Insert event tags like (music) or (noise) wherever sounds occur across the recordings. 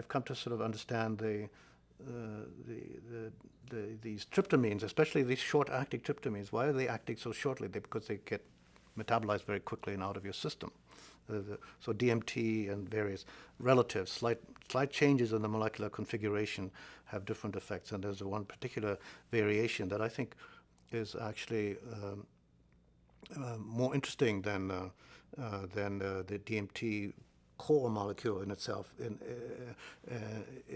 I've come to sort of understand the, uh, the, the, the, these tryptamines, especially these short-acting tryptamines. Why are they acting so shortly? They, because they get metabolized very quickly and out of your system. Uh, the, so DMT and various relative slight slight changes in the molecular configuration have different effects. And there's one particular variation that I think is actually um, uh, more interesting than uh, uh, than uh, the DMT core molecule in itself, in uh,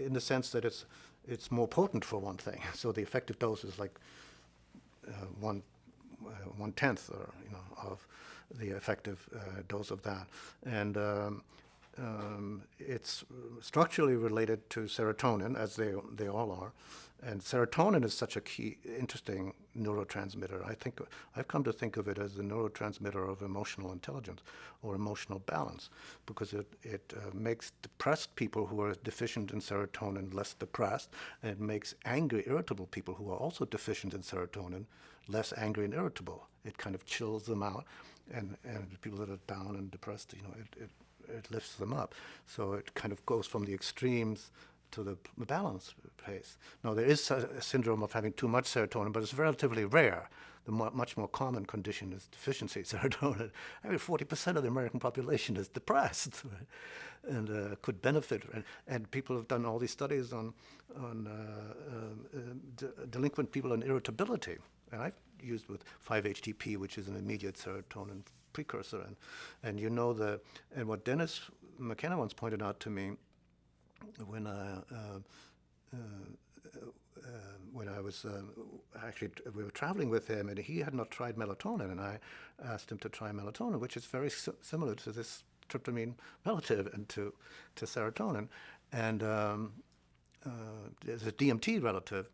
in the sense that it's it's more potent for one thing. (laughs) So the effective dose is like one one tenth, or you know, of the effective dose of that, and um, um, it's structurally related to serotonin, as they, they all are. And serotonin is such a key, interesting neurotransmitter. I think I've come to think of it as the neurotransmitter of emotional intelligence or emotional balance, because it it uh, makes depressed people who are deficient in serotonin less depressed, and it makes angry, irritable people who are also deficient in serotonin less angry and irritable. It kind of chills them out, and and people that are down and depressed, you know, it, it it lifts them up. So it kind of goes from the extremes to the balance place. Now, there is a, syndrome of having too much serotonin, but it's relatively rare. The much more common condition is deficiency (laughs) serotonin. I mean, 40% of the American population is depressed right? and uh, could benefit. And, and, people have done all these studies on, on uh, um, uh, delinquent people and irritability. And I've used with 5-HTP, which is an immediate serotonin precursor. And, and you know the, and what Dennis McKenna once pointed out to me when I, uh, uh, uh, when I was actually, we were traveling with him and he had not tried melatonin and I asked him to try melatonin, which is very similar to this tryptamine relative and to, to serotonin. And um, uh, there's a DMT relative.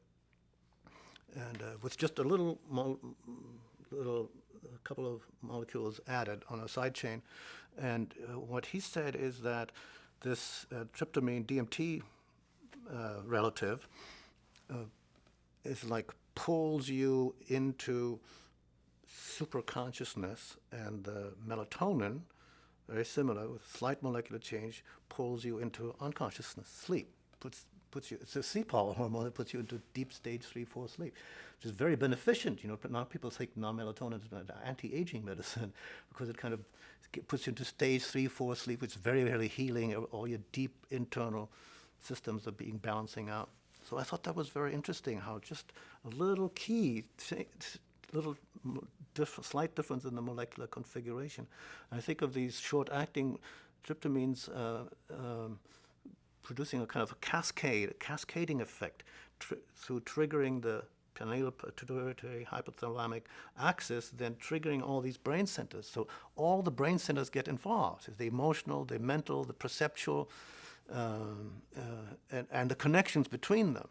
And uh, with just a little, little couple of molecules added on a side chain. And uh, what he said is that this uh, tryptamine DMT uh, relative uh, is like pulls you into superconsciousness and the melatonin, very similar with slight molecular change, pulls you into unconsciousness, sleep, puts puts you, it's a sleep (laughs) hormone that puts you into deep stage three, four sleep, which is very beneficent. You know, now people take non-melatonin as an anti-aging medicine (laughs) because it kind of puts you into stage three, four sleep, which is very, very healing. All your deep internal systems are being balancing out. So I thought that was very interesting how just a little key, little diff slight difference in the molecular configuration. I think of these short-acting tryptamines uh, um, producing a kind of a cascade, a cascading effect tr through triggering the pineal pituitary hypothalamic axis, then triggering all these brain centers. So all the brain centers get involved, the emotional, the mental, the perceptual, um, uh, and, and, the connections between them.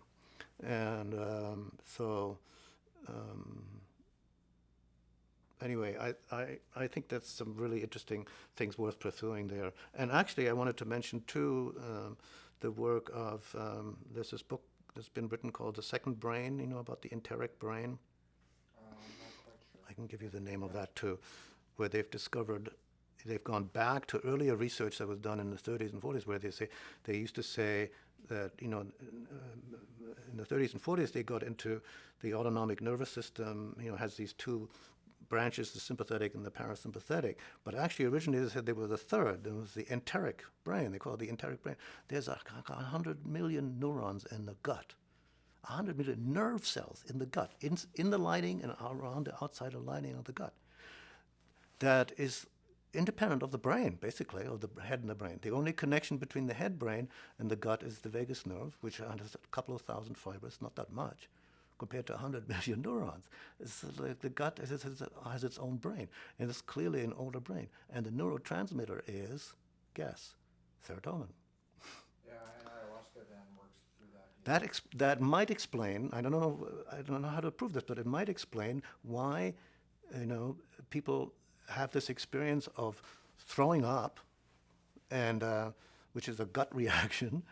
And um, so um, anyway, I, I, I think that's some really interesting things worth pursuing there. And actually, I wanted to mention too um, the work of um, there's this book that's been written called The Second Brain. You know about the enteric brain. Um, sure. I can give you the name of that too, where they've discovered. They've gone back to earlier research that was done in the 30s and 40s, where they say they used to say that you know in the 30s and 40s they got into the autonomic nervous system. You know has these two branches, the sympathetic and the parasympathetic. But actually, originally they said they were the third. There was the enteric brain. They call it the enteric brain. There's a, a hundred million neurons in the gut. A hundred million nerve cells in the gut, in, in the lining and around the outside of the lining of the gut. That is independent of the brain, basically, of the head and the brain. The only connection between the head brain and the gut is the vagus nerve, which has a couple of thousand fibers, not that much compared to 100 (laughs) million neurons. It's like the gut has, has its own brain, and it's clearly an older brain. And the neurotransmitter is, guess, serotonin. Yeah, and ayahuasca then works through that. That, ex- that might explain, I don't know, I don't know how to prove this, but it might explain why, you know, people have this experience of throwing up, and uh, which is a gut (laughs) reaction,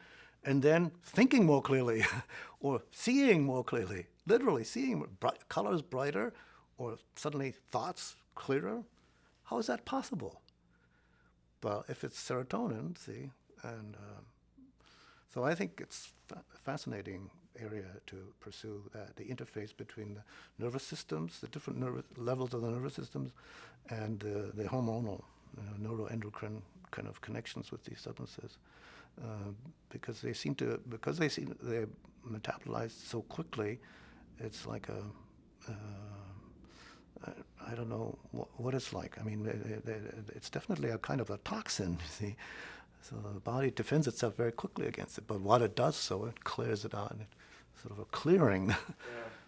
and then thinking more clearly (laughs) or seeing more clearly, literally seeing bright, colors brighter or suddenly thoughts clearer. How is that possible? Well, if it's serotonin, see, and uh, So I think it's a fascinating area to pursue that the interface between the nervous systems, the different nervous levels of the nervous systems, and uh, the hormonal, uh, neuroendocrine kind of connections with these substances, uh, because they seem to because they seem they're metabolized so quickly, it's like a uh, I, I don't know what, what it's like. I mean, they, they, they- it's definitely a kind of a toxin, (laughs) you see. So the body defends itself very quickly against it. But what it does, so it clears it out, and it sort of a clearing. (laughs) Yeah,